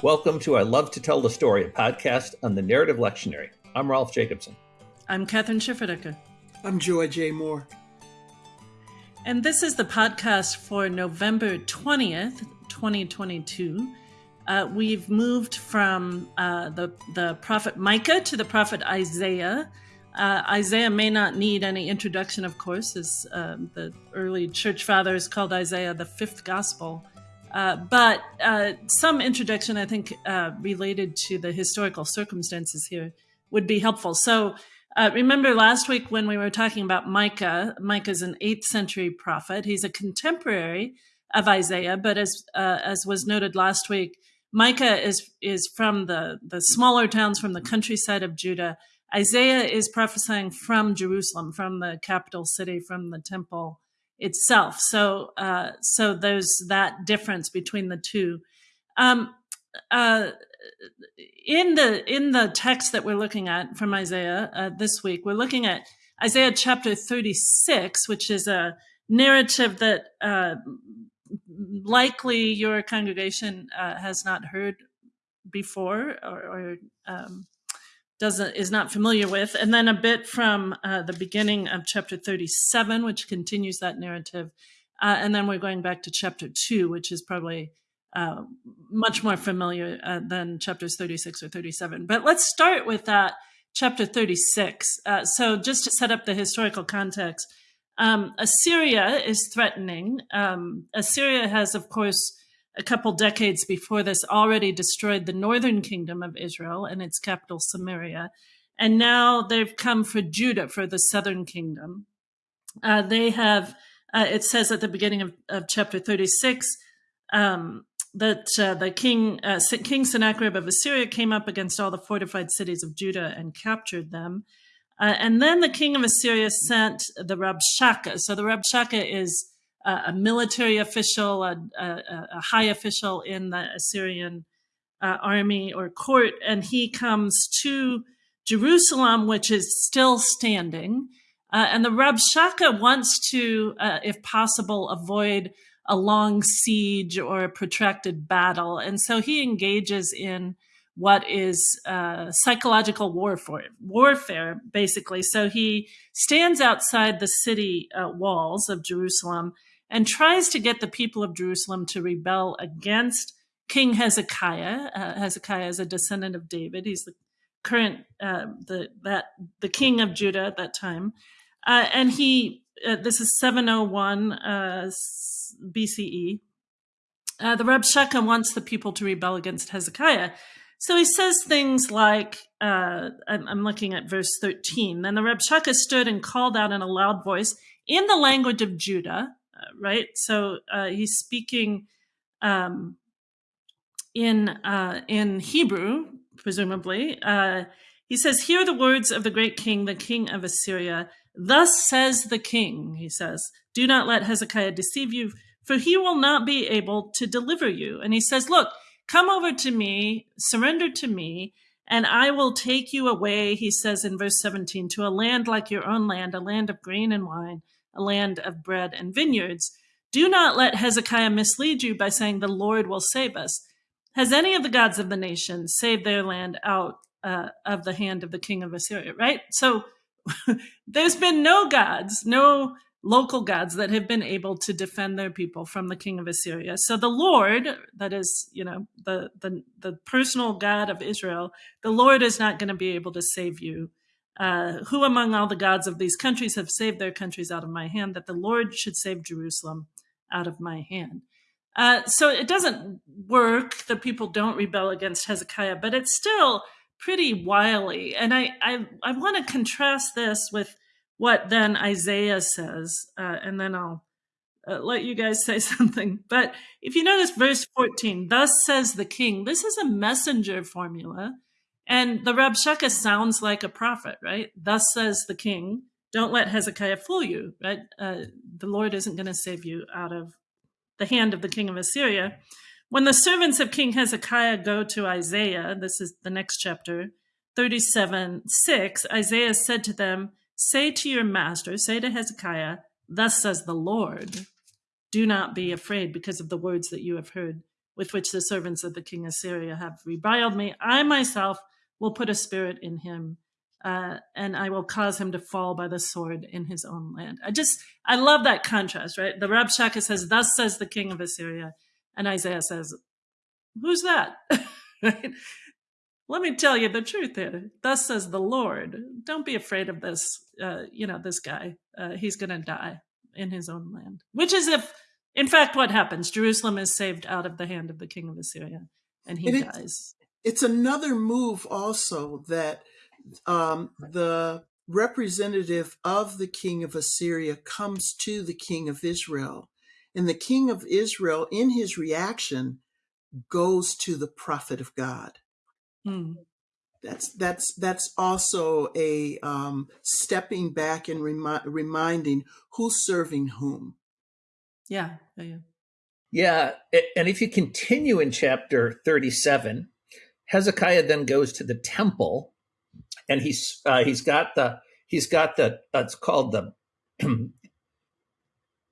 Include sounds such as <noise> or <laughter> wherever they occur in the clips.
Welcome to I Love to Tell the Story, a podcast on the Narrative Lectionary. I'm Rolf Jacobson. I'm Kathryn Schifferdecker. I'm Joy J. Moore. And this is the podcast for November 20th, 2022. Uh, we've moved from uh, the, the prophet Micah to the prophet Isaiah. Uh, Isaiah may not need any introduction, of course, as um, the early church fathers called Isaiah the fifth gospel. Uh, but uh, some introduction, I think, uh, related to the historical circumstances here would be helpful. So, uh, remember last week when we were talking about Micah? Micah is an eighth century prophet. He's a contemporary of Isaiah, but as uh, as was noted last week, Micah is is from the the smaller towns from the countryside of Judah. Isaiah is prophesying from Jerusalem, from the capital city, from the temple itself. So, uh, so those that difference between the two. Um, uh, in the in the text that we're looking at from Isaiah uh, this week, we're looking at Isaiah chapter 36, which is a narrative that uh, likely your congregation uh, has not heard before or, or um, doesn't is not familiar with, and then a bit from uh, the beginning of chapter 37, which continues that narrative, uh, and then we're going back to chapter two, which is probably uh, much more familiar uh, than chapters 36 or 37. But let's start with that chapter 36. Uh, so just to set up the historical context, um, Assyria is threatening. Um, Assyria has, of course, a couple decades before this already destroyed the northern kingdom of Israel and its capital Samaria. And now they've come for Judah, for the southern kingdom. Uh, they have, uh, it says at the beginning of, of chapter 36, um, that uh, the king, uh, King Sennacherib of Assyria came up against all the fortified cities of Judah and captured them. Uh, and then the king of Assyria sent the Rabshakeh. So the Rabshakeh is a military official, a, a, a, high official in the Assyrian uh, army or court, and he comes to Jerusalem, which is still standing. Uh, and the Rabshakeh wants to, uh, if possible, avoid a long siege or a protracted battle. And so he engages in what is uh, psychological warfare, warfare, basically. So he stands outside the city uh, walls of Jerusalem and tries to get the people of Jerusalem to rebel against King Hezekiah. Uh, Hezekiah is a descendant of David. He's the current uh, the that the king of Judah at that time, uh, and he uh, this is 701 uh, BCE. Uh, the Rabshakeh wants the people to rebel against Hezekiah. So he says things like, I'm, I'm looking at verse 13. Then the Rabshakeh stood and called out in a loud voice in the language of Judah, right? So uh, he's speaking um, in uh, in Hebrew, presumably. Uh, he says, "Hear the words of the great king, the king of Assyria. Thus says the king. He says, Do not let Hezekiah deceive you, for he will not be able to deliver you." And he says, "Look, come over to me, surrender to me." And I will take you away, he says in verse 17, to a land like your own land, a land of grain and wine, a land of bread and vineyards. Do not let Hezekiah mislead you by saying, The Lord will save us. Has any of the gods of the nations saved their land out uh, of the hand of the king of Assyria? Right? So <laughs> there's been no gods, no local gods that have been able to defend their people from the king of Assyria. So the Lord, that is, you know, the the, the personal God of Israel, the Lord is not going to be able to save you uh, who among all the gods of these countries have saved their countries out of my hand, that the Lord should save Jerusalem out of my hand. Uh, so it doesn't work. The people don't rebel against Hezekiah, but it's still pretty wily. And I, I, I want to contrast this with what then Isaiah says, uh, and then I'll uh, let you guys <laughs> say something. But if you notice verse 14, thus says the king, this is a messenger formula and the Rabshakeh sounds like a prophet, right? Thus says the king, don't let Hezekiah fool you, right? Uh, the Lord isn't going to save you out of the hand of the king of Assyria. When the servants of King Hezekiah go to Isaiah, this is the next chapter, 37 6, Isaiah said to them, Say to your master, say to Hezekiah, Thus says the Lord, do not be afraid because of the words that you have heard. with which the servants of the king of Syria have reviled me. I myself will put a spirit in him, uh, and I will cause him to fall by the sword in his own land. I just, I love that contrast, right? The Rabshakeh says, Thus says the king of Assyria. And Isaiah says, Who's that? <laughs> right? Let me tell you the truth here. Thus says the Lord. Don't be afraid of this, uh, you know, this guy. Uh, he's going to die in his own land, which is if in fact, what happens? Jerusalem is saved out of the hand of the king of Assyria, and he and dies. It's another move also that um, the representative of the king of Assyria comes to the king of Israel. And the king of Israel, in his reaction, goes to the prophet of God. Hmm. That's that's that's also a um, stepping back and remi- reminding who's serving whom. Yeah. Yeah. Yeah. yeah. And if you continue in chapter 37, Hezekiah then goes to the temple and he's, uh, he's got the, he's got the, uh, it's called the, <clears throat>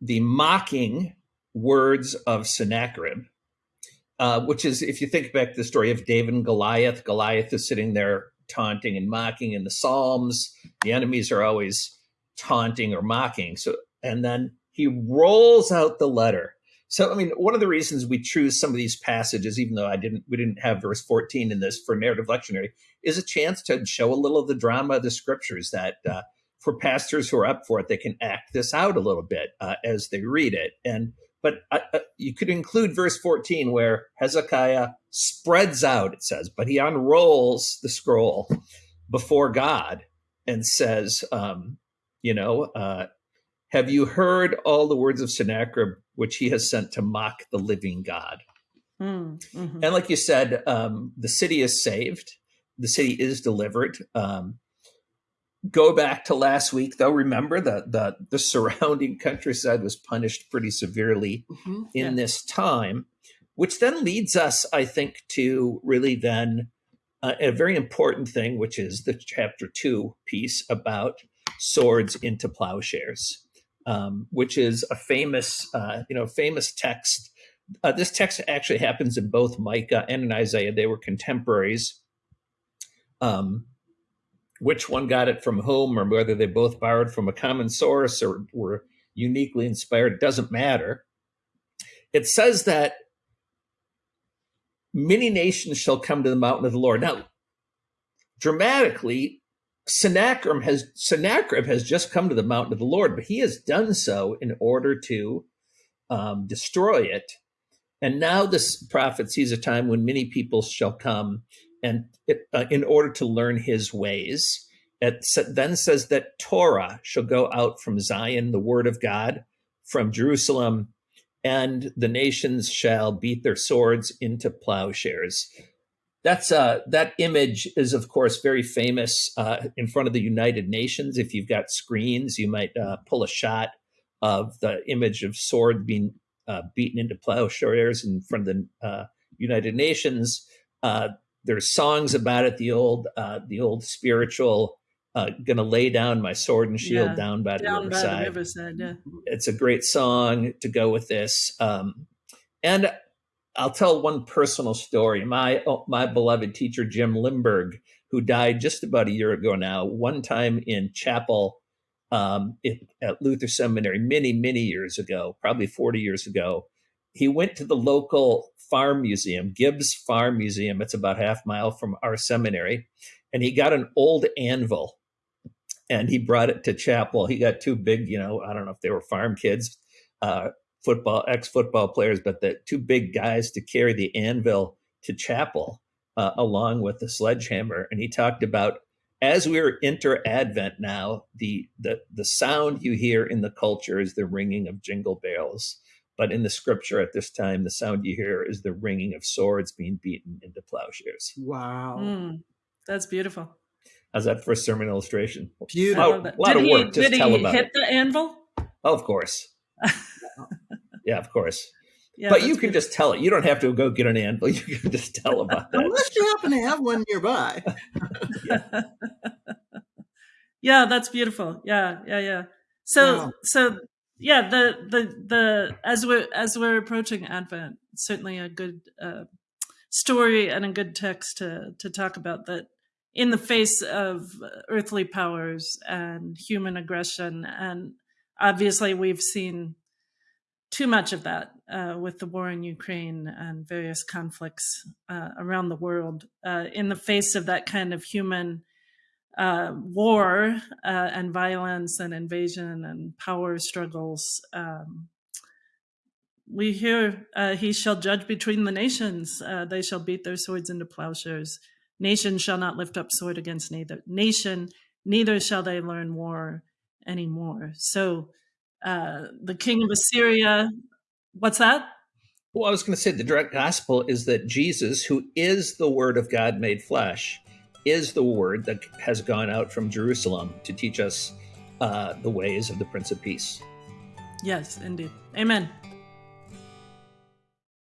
the mocking words of Sennacherib. Uh, which is, if you think back to the story of David and Goliath, Goliath is sitting there taunting and mocking in the Psalms. The enemies are always taunting or mocking. So, and then he rolls out the letter. So, I mean, one of the reasons we choose some of these passages, even though I didn't, we didn't have verse 14 in this for narrative lectionary, is a chance to show a little of the drama of the scriptures that uh, for pastors who are up for it, they can act this out a little bit uh, as they read it. And, but uh, uh you could include verse 14 where Hezekiah spreads out, it says, but he unrolls the scroll before God and says, um, you know, uh, have you heard all the words of Sennacherib, which he has sent to mock the living God? Mm, hmm And like you said, um, the city is saved, the city is delivered. Um, go back to last week, though. Remember that the, the surrounding countryside was punished pretty severely mm-hmm. in yeah. this time, which then leads us, I think, to really then uh, a very important thing, which is the chapter two piece about swords into plowshares um, which is a famous, uh, you know, famous text. Uh, this text actually happens in both Micah and in Isaiah. They were contemporaries. Um, which one got it from whom, or whether they both borrowed from a common source or were uniquely inspired, doesn't matter. It says that many nations shall come to the mountain of the Lord. Now, dramatically, Sennacherib has Sennacherib has just come to the mountain of the Lord, but he has done so in order to um, destroy it. And now this prophet sees a time when many people shall come, and it, uh, in order to learn his ways, it then says that Torah shall go out from Zion, the word of God, from Jerusalem, and the nations shall beat their swords into plowshares that's uh, that image is of course very famous uh, in front of the United Nations. If you've got screens, you might uh, pull a shot of the image of sword being uh, beaten into plowshares in front of the uh, United Nations. Uh, there's songs about it. The old the old spiritual. gonna lay down my sword and shield yeah, down by the down riverside. By the riverside yeah. It's a great song to go with this. Um, and I'll tell one personal story. My oh, my beloved teacher Jim Limburg, who died just about a year ago now, one time in chapel um, at Luther Seminary many many years ago, probably forty years ago, he went to the local farm museum, Gibbs Farm Museum. It's about half mile from our seminary, and he got an old anvil, and he brought it to chapel. He got two big, you know, I don't know if they were farm kids. Uh, football ex football players, but the two big guys to carry the anvil to chapel uh, along with the sledgehammer. And he talked about as we're enter Advent now, the the the sound you hear in the culture is the ringing of jingle bells. But in the scripture at this time, the sound you hear is the ringing of swords being beaten into plowshares. Wow. Mm, that's beautiful. How's that for a sermon illustration? Beautiful. A lot, lot of work. He, Just did tell he about hit it. the anvil? Oh, of course. <laughs> Yeah, of course. Yeah, but you can beautiful. just tell it. You don't have to go get an anvil. <laughs> You can just tell <laughs> about that. Unless you happen to have one nearby. <laughs> yeah. yeah, that's beautiful. Yeah, yeah, yeah. So, wow. so yeah, the the the as we're as we're approaching Advent, certainly a good uh, story and a good text to to talk about that in the face of earthly powers and human aggression and obviously we've seen too much of that uh, with the war in Ukraine and various conflicts uh, around the world. Uh, in the face of that kind of human uh, war uh, and violence and invasion and power struggles, um, we hear, uh, He shall judge between the nations. they shall beat their swords into plowshares. Nation shall not lift up sword against neither nation, neither shall they learn war anymore. So, uh, the king of Assyria. What's that? Well, I was going to say the direct gospel is that Jesus, who is the Word of God made flesh, is the Word that has gone out from Jerusalem to teach us uh, the ways of the Prince of Peace. Yes, indeed. Amen.